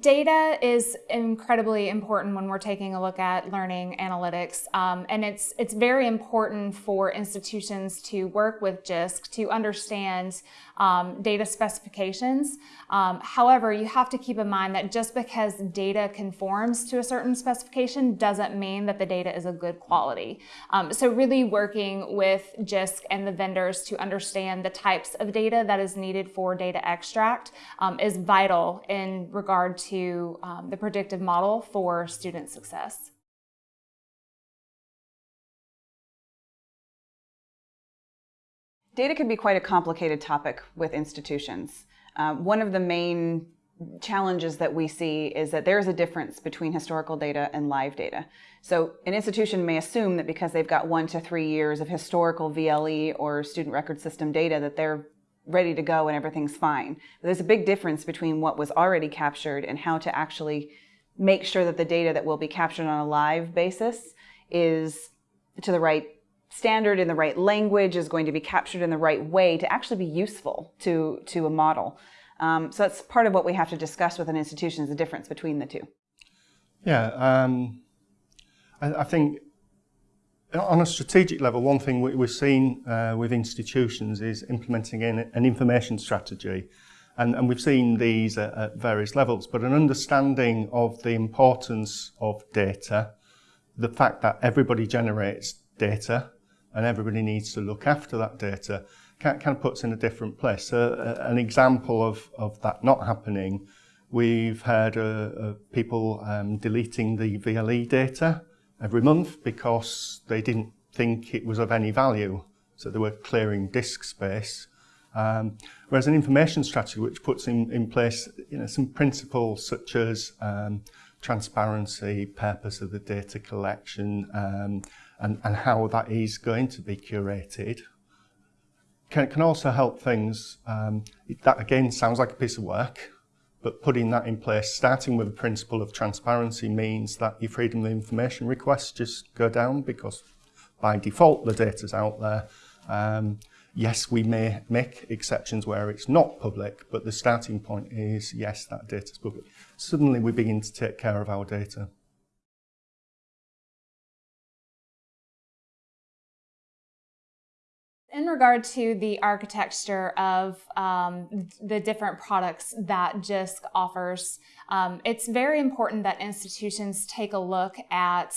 Data is incredibly important when we're taking a look at learning analytics, um, and it's it's very important for institutions to work with JISC to understand um, data specifications. Um, however, you have to keep in mind that just because data conforms to a certain specification doesn't mean that the data is a good quality. Um, so really working with JISC and the vendors to understand the types of data that is needed for data extract um, is vital in regard to um, the predictive model for student success. Data can be quite a complicated topic with institutions. Uh, one of the main challenges that we see is that there is a difference between historical data and live data. So an institution may assume that because they've got one to three years of historical VLE or student record system data that they're ready to go and everything's fine. But there's a big difference between what was already captured and how to actually make sure that the data that will be captured on a live basis is to the right standard in the right language is going to be captured in the right way to actually be useful to, to a model. Um, so that's part of what we have to discuss with an institution is the difference between the two. Yeah, um, I, I, think on a strategic level, one thing we, we've seen uh, with institutions is implementing an, information strategy. And, and, we've seen these at, at, various levels, but an understanding of the importance of data, the fact that everybody generates data, and everybody needs to look after that data, kind of puts in a different place. Uh, an example of, of that not happening, we've heard uh, people um, deleting the VLE data every month because they didn't think it was of any value. So they were clearing disk space. Um, whereas an information strategy which puts in, in place you know, some principles such as um, transparency, purpose of the data collection, um, and, and how that is going to be curated, can, can also help things. Um, that again sounds like a piece of work, But putting that in place, starting with the principle of transparency means that your freedom of information requests just go down because by default the data's out there. Um, yes, we may make exceptions where it's not public, but the starting point is yes, that data's public. Suddenly we begin to take care of our data. In regard to the architecture of um, the different products that JISC offers, um, it's very important that institutions take a look at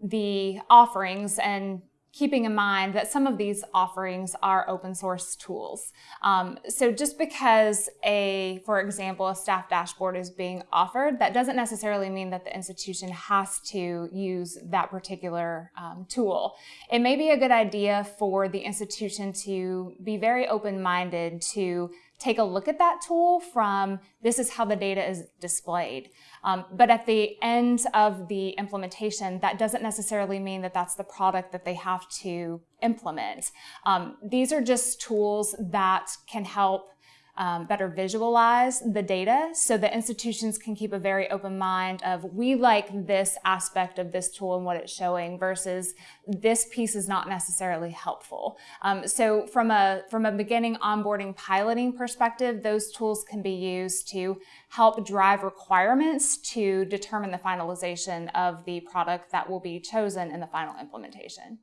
the offerings and keeping in mind that some of these offerings are open source tools. Um, so just because a, for example, a staff dashboard is being offered, that doesn't necessarily mean that the institution has to use that particular um, tool. It may be a good idea for the institution to be very open-minded to take a look at that tool from this is how the data is displayed. Um, but at the end of the implementation, that doesn't necessarily mean that that's the product that they have to implement. Um, these are just tools that can help um, better visualize the data so that institutions can keep a very open mind of we like this aspect of this tool and what it's showing versus this piece is not necessarily helpful. Um, so from a, from a beginning onboarding piloting perspective, those tools can be used to help drive requirements to determine the finalization of the product that will be chosen in the final implementation.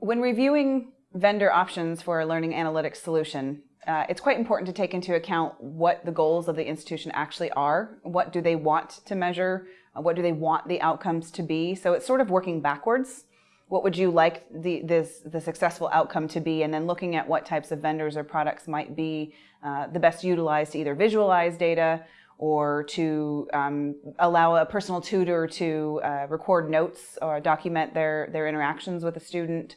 When reviewing vendor options for a learning analytics solution, uh, it's quite important to take into account what the goals of the institution actually are. What do they want to measure? Uh, what do they want the outcomes to be? So it's sort of working backwards. What would you like the, this, the successful outcome to be? And then looking at what types of vendors or products might be uh, the best utilized to either visualize data or to um, allow a personal tutor to uh, record notes or document their, their interactions with a student.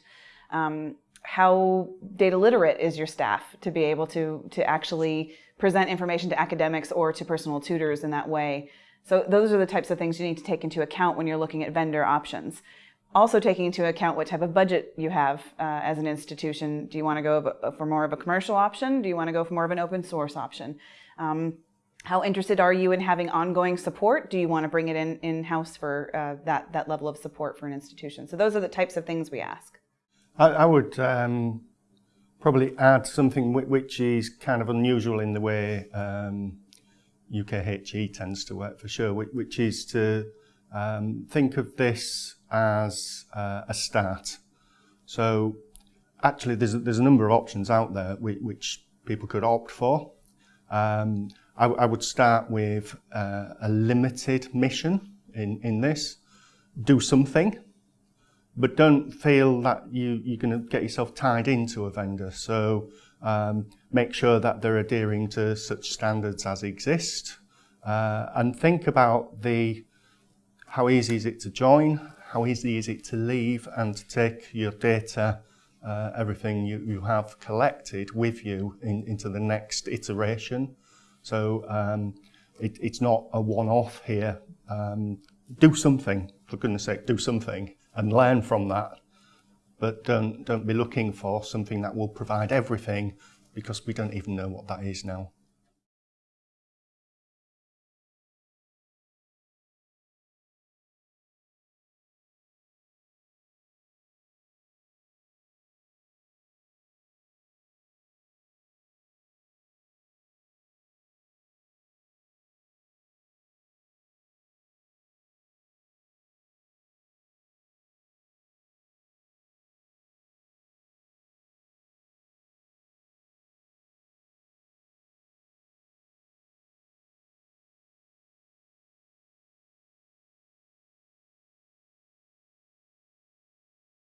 Um, how data literate is your staff to be able to, to actually present information to academics or to personal tutors in that way. So those are the types of things you need to take into account when you're looking at vendor options. Also taking into account what type of budget you have uh, as an institution. Do you want to go for more of a commercial option? Do you want to go for more of an open source option? Um, how interested are you in having ongoing support? Do you want to bring it in in-house for uh, that, that level of support for an institution? So those are the types of things we ask. I, I would um, probably add something which is kind of unusual in the way um, UKHE tends to work for sure, which is to um, think of this as uh, a start. So actually there's there's a number of options out there which, which people could opt for. Um, I, I, would start with uh, a limited mission in, in this. Do something, but don't feel that you, you're going to get yourself tied into a vendor. So um, make sure that they're adhering to such standards as exist uh, and think about the how easy is it to join, how easy is it to leave and to take your data, uh, everything you, you have collected with you in, into the next iteration. So um, it, it's not a one-off here. Um, do something, for goodness sake, do something and learn from that. But don't, don't be looking for something that will provide everything because we don't even know what that is now.